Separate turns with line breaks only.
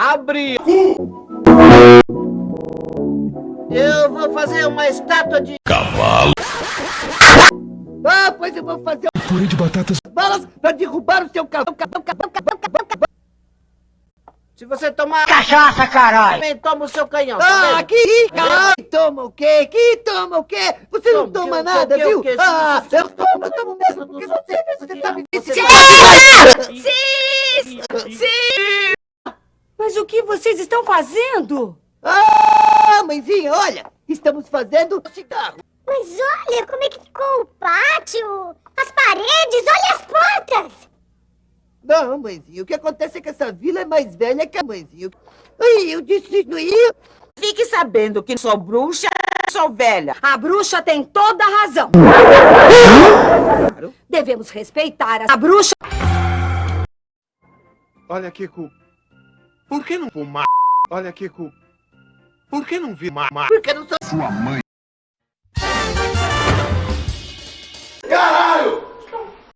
Abre! Eu vou fazer uma estátua de...
Cavalo.
Ah, pois eu vou fazer...
Purê de batatas.
Balas pra derrubar o seu cavalo. Se você tomar... Cachaça, caralho! Também toma o seu canhão, tá
Ah, que caralho! Toma o quê? Que toma o quê? Você não
Toma,
nada,
que-
viu?
que-
Ah,
que-
eu tomo, eu tomo mesmo, porque você, você tá me
Mas o que vocês estão fazendo?
Ah, mãezinha, olha, estamos fazendo cigarro.
Mas olha como é que ficou o pátio, as paredes, olha as portas.
Não, mãezinha, o que acontece é que essa vila é mais velha que a mãezinha. Ai, eu disse isso aí.
Fique sabendo que sou bruxa, sou velha.
A bruxa tem toda a razão. Devemos respeitar a bruxa.
Olha, Kiko. Por que não fumar? Olha, Kiko. Por que não vi ma... ma-
Porque não sou...
Sua mãe.